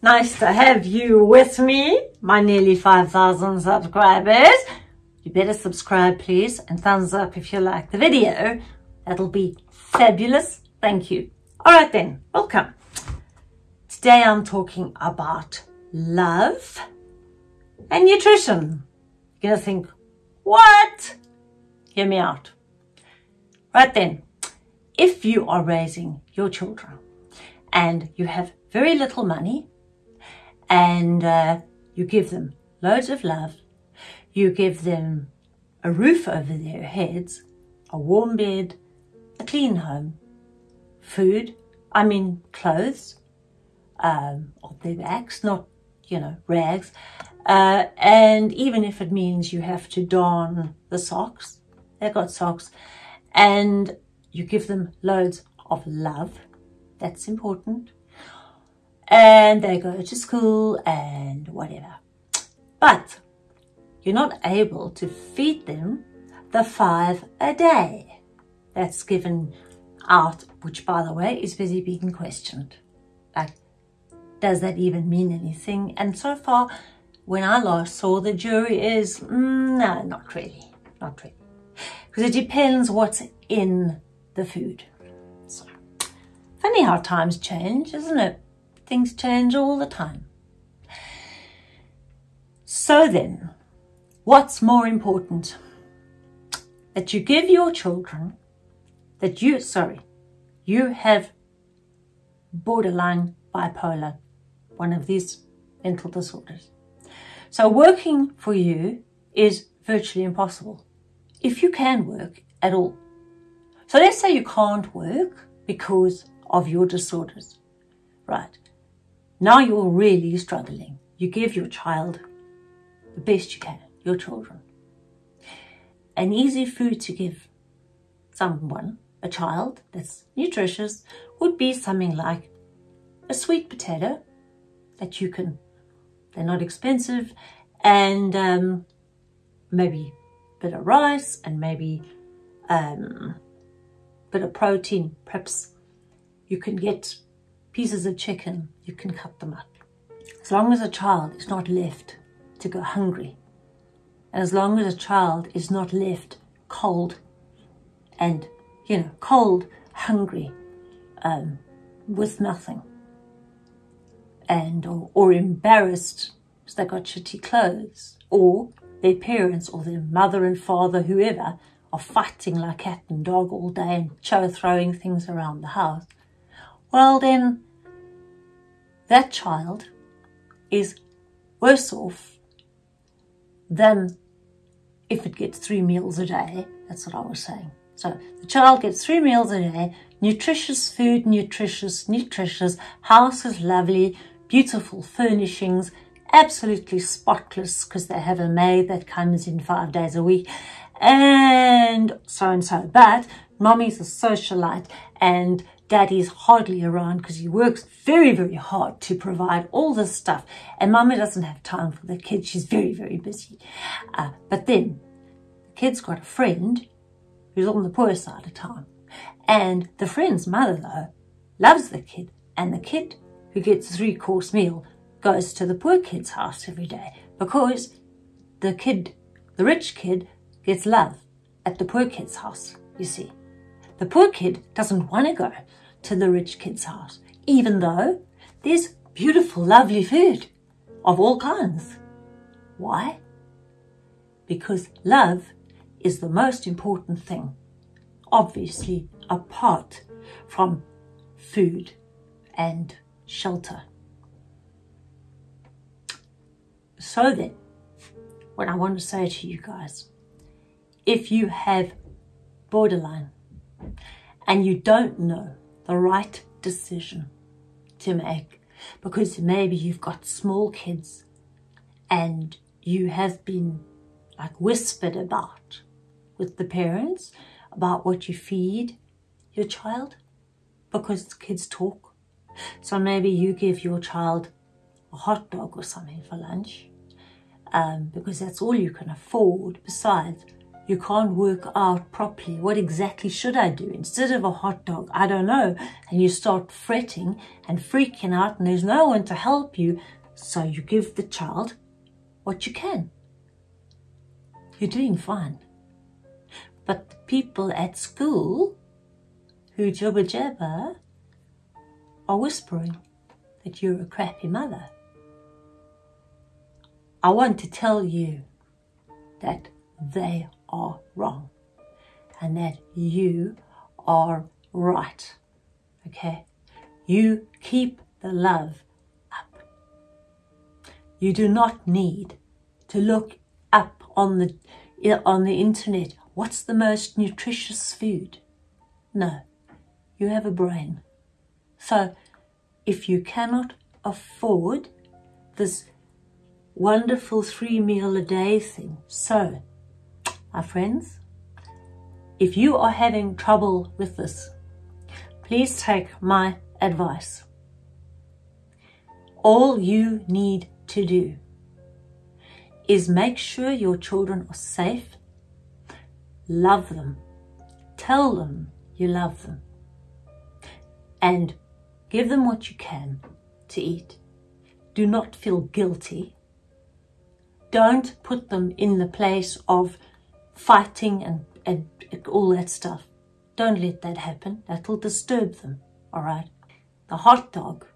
Nice to have you with me, my nearly 5,000 subscribers. You better subscribe please and thumbs up if you like the video. That'll be fabulous. Thank you. All right then, welcome. Today I'm talking about love and nutrition. You're gonna think, what? Hear me out. Right then, if you are raising your children and you have very little money and uh, you give them loads of love, you give them a roof over their heads, a warm bed, a clean home, food, I mean clothes, um, their backs, not, you know, rags. Uh, and even if it means you have to don the socks, they've got socks, and you give them loads of love, that's important. And they go to school and whatever. But you're not able to feed them the five a day that's given out, which by the way is busy being questioned. Like, does that even mean anything? And so far, when I last saw, the jury is, mm, no, not really, not really. Because it depends what's in the food. So, funny how times change, isn't it? Things change all the time. So then, what's more important? That you give your children, that you, sorry, you have borderline bipolar, one of these mental disorders. So working for you is virtually impossible if you can work at all. So let's say you can't work because of your disorders, right? Now you're really struggling. You give your child the best you can, your children. An easy food to give someone, a child that's nutritious, would be something like a sweet potato that you can, they're not expensive, and um, maybe a bit of rice and maybe um, a bit of protein. Perhaps you can get pieces of chicken, you can cut them up. As long as a child is not left to go hungry, and as long as a child is not left cold and, you know, cold, hungry, um, with nothing, and or, or embarrassed because they got shitty clothes, or their parents or their mother and father, whoever, are fighting like cat and dog all day and throwing things around the house, well then that child is worse off than if it gets three meals a day. That's what I was saying. So the child gets three meals a day, nutritious food, nutritious, nutritious, house is lovely, beautiful furnishings, absolutely spotless because they have a maid that comes in five days a week and so and so. But mommy's a socialite and daddy's hardly around because he works very, very hard to provide all this stuff. And mommy doesn't have time for the kids. She's very, very busy. Uh, but then the kid's got a friend who's on the poor side of town. And the friend's mother, though, loves the kid. And the kid who gets a three course meal goes to the poor kid's house every day because the kid, the rich kid, gets love at the poor kid's house, you see. The poor kid doesn't want to go to the rich kid's house, even though there's beautiful, lovely food of all kinds. Why? Because love is the most important thing, obviously apart from food and shelter. So then, what I want to say to you guys, if you have borderline and you don't know the right decision to make because maybe you've got small kids and you have been like whispered about with the parents about what you feed your child because kids talk. So maybe you give your child a hot dog or something for lunch um, because that's all you can afford besides you can't work out properly what exactly should I do. Instead of a hot dog I don't know. And you start fretting and freaking out and there's no one to help you. So you give the child what you can. You're doing fine. But the people at school who jabba jabber are whispering that you're a crappy mother. I want to tell you that they are wrong and that you are right. Okay? You keep the love up. You do not need to look up on the on the internet what's the most nutritious food. No, you have a brain. So if you cannot afford this wonderful three meal a day thing, so my friends, if you are having trouble with this, please take my advice. All you need to do is make sure your children are safe, love them, tell them you love them, and give them what you can to eat. Do not feel guilty. Don't put them in the place of fighting and, and all that stuff. Don't let that happen. That'll disturb them, all right? The hot dog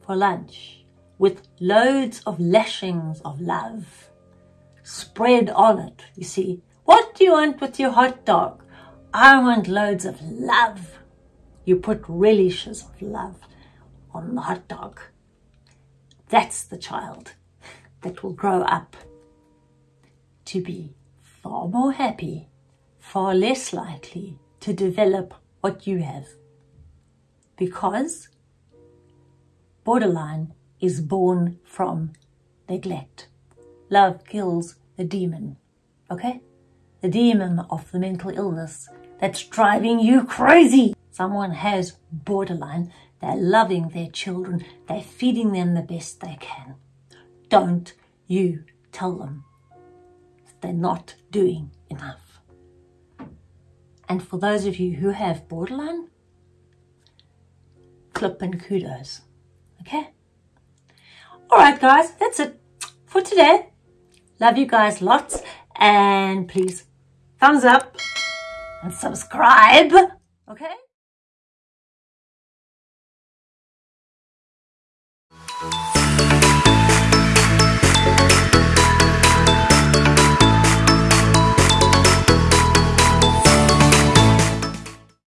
for lunch with loads of lashings of love spread on it, you see. What do you want with your hot dog? I want loads of love. You put relishes of love on the hot dog. That's the child that will grow up to be far more happy, far less likely to develop what you have. Because borderline is born from neglect. Love kills the demon, okay? The demon of the mental illness that's driving you crazy. Someone has borderline, they're loving their children, they're feeding them the best they can. Don't you tell them they're not doing enough. And for those of you who have borderline, clip and kudos. Okay? All right, guys, that's it for today. Love you guys lots. And please, thumbs up and subscribe. Okay? Thank you.